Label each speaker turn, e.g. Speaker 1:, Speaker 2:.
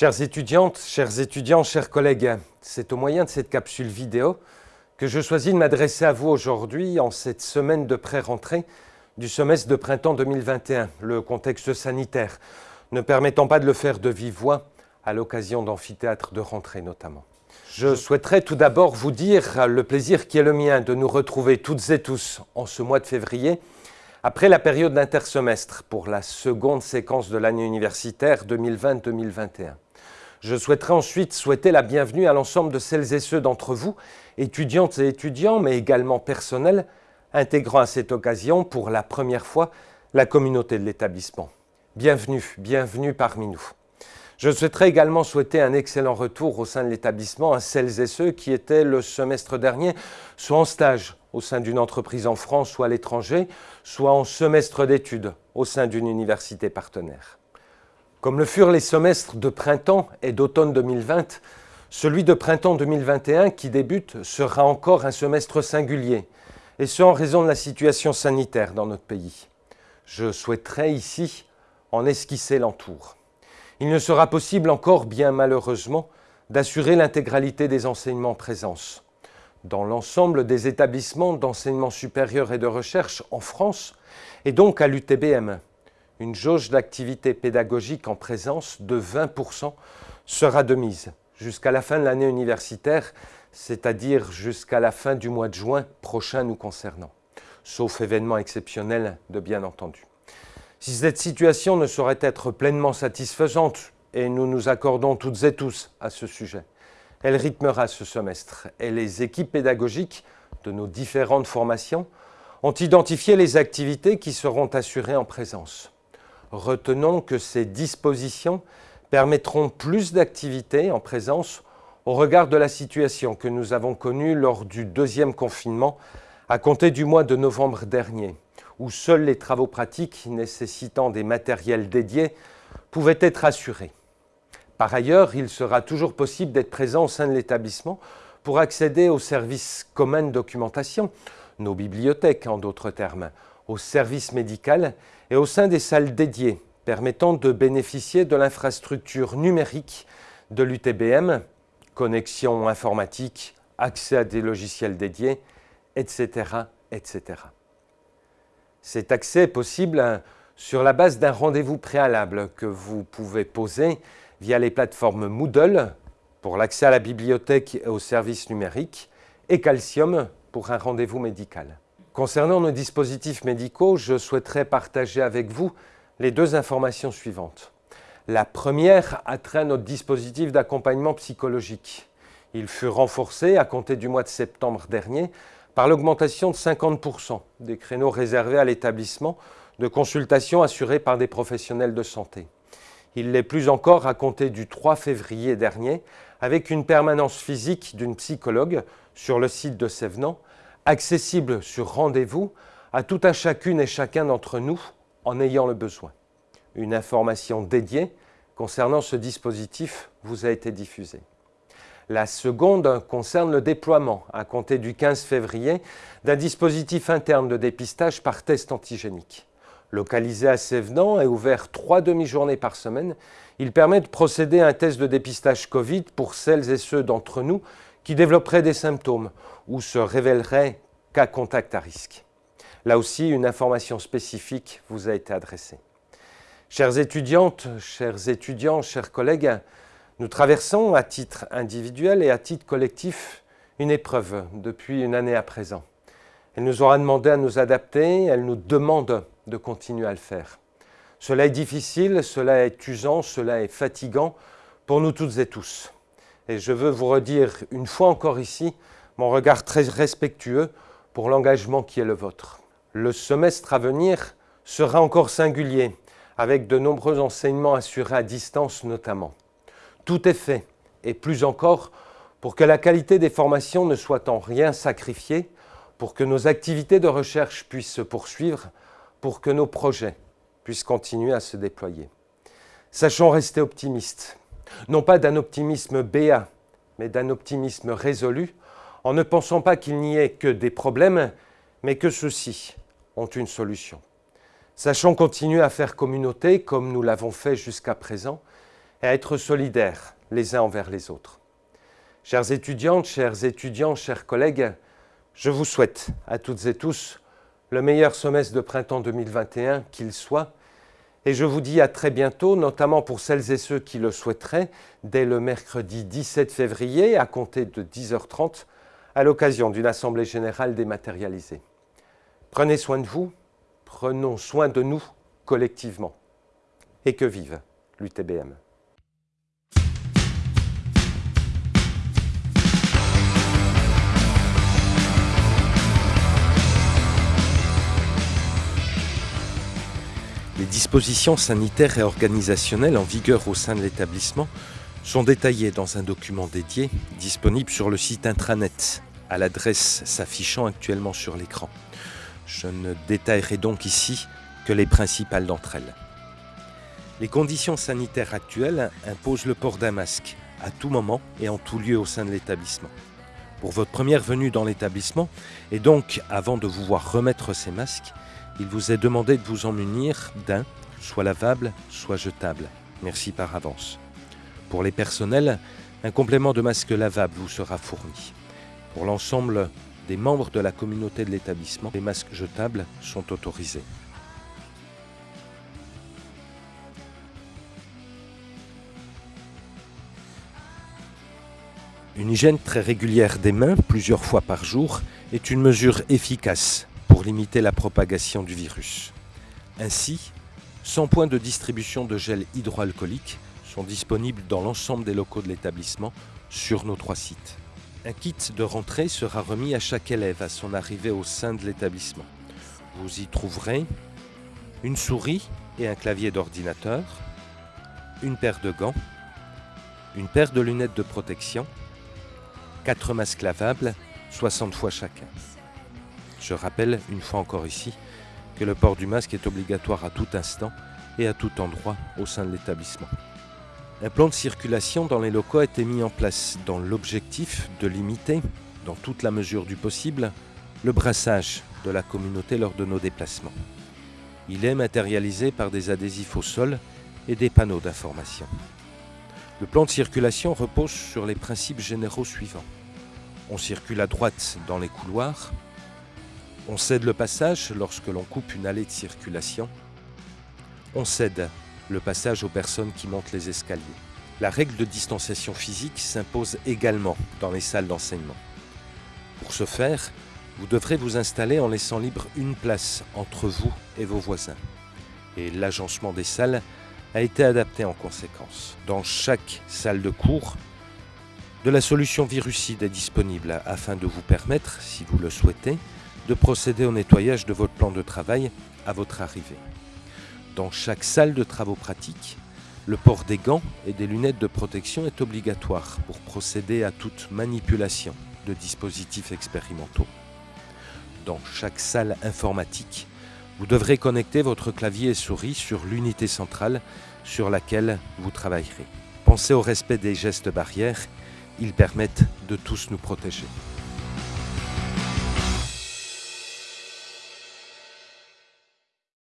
Speaker 1: Chères étudiantes, chers étudiants, chers collègues, c'est au moyen de cette capsule vidéo que je choisis de m'adresser à vous aujourd'hui en cette semaine de pré-rentrée du semestre de printemps 2021, le contexte sanitaire, ne permettant pas de le faire de vive voix à l'occasion d'amphithéâtres de rentrée notamment. Je souhaiterais tout d'abord vous dire le plaisir qui est le mien de nous retrouver toutes et tous en ce mois de février après la période d'intersemestre pour la seconde séquence de l'année universitaire 2020-2021. Je souhaiterais ensuite souhaiter la bienvenue à l'ensemble de celles et ceux d'entre vous, étudiantes et étudiants, mais également personnels, intégrant à cette occasion pour la première fois la communauté de l'établissement. Bienvenue, bienvenue parmi nous. Je souhaiterais également souhaiter un excellent retour au sein de l'établissement à celles et ceux qui étaient le semestre dernier soit en stage au sein d'une entreprise en France ou à l'étranger, soit en semestre d'études au sein d'une université partenaire. Comme le furent les semestres de printemps et d'automne 2020, celui de printemps 2021 qui débute sera encore un semestre singulier, et ce en raison de la situation sanitaire dans notre pays. Je souhaiterais ici en esquisser l'entour. Il ne sera possible encore, bien malheureusement, d'assurer l'intégralité des enseignements en présence. Dans l'ensemble des établissements d'enseignement supérieur et de recherche en France, et donc à l'UTBM, une jauge d'activité pédagogique en présence de 20% sera de mise jusqu'à la fin de l'année universitaire, c'est-à-dire jusqu'à la fin du mois de juin prochain nous concernant, sauf événement exceptionnel de bien entendu. Si cette situation ne saurait être pleinement satisfaisante, et nous nous accordons toutes et tous à ce sujet, elle rythmera ce semestre et les équipes pédagogiques de nos différentes formations ont identifié les activités qui seront assurées en présence. Retenons que ces dispositions permettront plus d'activités en présence au regard de la situation que nous avons connue lors du deuxième confinement à compter du mois de novembre dernier, où seuls les travaux pratiques nécessitant des matériels dédiés pouvaient être assurés. Par ailleurs, il sera toujours possible d'être présent au sein de l'établissement pour accéder aux services communs de documentation, nos bibliothèques en d'autres termes, au service médical et au sein des salles dédiées, permettant de bénéficier de l'infrastructure numérique de l'UTBM, connexion informatique, accès à des logiciels dédiés, etc. etc. Cet accès est possible sur la base d'un rendez-vous préalable que vous pouvez poser via les plateformes Moodle pour l'accès à la bibliothèque et aux services numériques et Calcium pour un rendez-vous médical. Concernant nos dispositifs médicaux, je souhaiterais partager avec vous les deux informations suivantes. La première a trait à notre dispositif d'accompagnement psychologique. Il fut renforcé à compter du mois de septembre dernier par l'augmentation de 50% des créneaux réservés à l'établissement de consultations assurées par des professionnels de santé. Il l'est plus encore à compter du 3 février dernier avec une permanence physique d'une psychologue sur le site de Sévenant accessible sur rendez-vous à tout un chacune et chacun d'entre nous en ayant le besoin. Une information dédiée concernant ce dispositif vous a été diffusée. La seconde concerne le déploiement, à compter du 15 février, d'un dispositif interne de dépistage par test antigénique. Localisé à Sévenant et ouvert trois demi-journées par semaine, il permet de procéder à un test de dépistage Covid pour celles et ceux d'entre nous qui développeraient des symptômes ou se révéleraient cas contact à risque. Là aussi, une information spécifique vous a été adressée. Chères étudiantes, chers étudiants, chers collègues, nous traversons à titre individuel et à titre collectif une épreuve depuis une année à présent. Elle nous aura demandé à nous adapter, elle nous demande de continuer à le faire. Cela est difficile, cela est usant, cela est fatigant pour nous toutes et tous. Et je veux vous redire une fois encore ici mon regard très respectueux pour l'engagement qui est le vôtre. Le semestre à venir sera encore singulier, avec de nombreux enseignements assurés à distance notamment. Tout est fait, et plus encore, pour que la qualité des formations ne soit en rien sacrifiée, pour que nos activités de recherche puissent se poursuivre, pour que nos projets puissent continuer à se déployer. Sachons rester optimistes, non pas d'un optimisme béat, mais d'un optimisme résolu, en ne pensant pas qu'il n'y ait que des problèmes, mais que ceux-ci ont une solution. Sachons continuer à faire communauté comme nous l'avons fait jusqu'à présent, et à être solidaires les uns envers les autres. Chères étudiantes, chers étudiants, chers collègues, je vous souhaite à toutes et tous le meilleur semestre de printemps 2021 qu'il soit, et je vous dis à très bientôt, notamment pour celles et ceux qui le souhaiteraient, dès le mercredi 17 février à compter de 10h30 à l'occasion d'une assemblée générale dématérialisée. Prenez soin de vous, prenons soin de nous collectivement. Et que vive l'UTBM. Les dispositions sanitaires et organisationnelles en vigueur au sein de l'établissement sont détaillées dans un document dédié disponible sur le site intranet à l'adresse s'affichant actuellement sur l'écran. Je ne détaillerai donc ici que les principales d'entre elles. Les conditions sanitaires actuelles imposent le port d'un masque à tout moment et en tout lieu au sein de l'établissement. Pour votre première venue dans l'établissement, et donc avant de vous voir remettre ces masques, il vous est demandé de vous en munir d'un, soit lavable, soit jetable. Merci par avance. Pour les personnels, un complément de masque lavable vous sera fourni. Pour l'ensemble des membres de la communauté de l'établissement, les masques jetables sont autorisés. Une hygiène très régulière des mains, plusieurs fois par jour, est une mesure efficace pour limiter la propagation du virus. Ainsi, 100 points de distribution de gel hydroalcoolique sont disponibles dans l'ensemble des locaux de l'établissement sur nos trois sites. Un kit de rentrée sera remis à chaque élève à son arrivée au sein de l'établissement. Vous y trouverez une souris et un clavier d'ordinateur, une paire de gants, une paire de lunettes de protection, quatre masques lavables, 60 fois chacun. Je rappelle, une fois encore ici, que le port du masque est obligatoire à tout instant et à tout endroit au sein de l'établissement. Un plan de circulation dans les locaux a été mis en place dans l'objectif de limiter, dans toute la mesure du possible, le brassage de la communauté lors de nos déplacements. Il est matérialisé par des adhésifs au sol et des panneaux d'information. Le plan de circulation repose sur les principes généraux suivants. On circule à droite dans les couloirs, on cède le passage lorsque l'on coupe une allée de circulation. On cède le passage aux personnes qui montent les escaliers. La règle de distanciation physique s'impose également dans les salles d'enseignement. Pour ce faire, vous devrez vous installer en laissant libre une place entre vous et vos voisins. Et l'agencement des salles a été adapté en conséquence. Dans chaque salle de cours, de la solution virucide est disponible afin de vous permettre, si vous le souhaitez, de procéder au nettoyage de votre plan de travail à votre arrivée. Dans chaque salle de travaux pratiques, le port des gants et des lunettes de protection est obligatoire pour procéder à toute manipulation de dispositifs expérimentaux. Dans chaque salle informatique, vous devrez connecter votre clavier et souris sur l'unité centrale sur laquelle vous travaillerez. Pensez au respect des gestes barrières, ils permettent de tous nous protéger.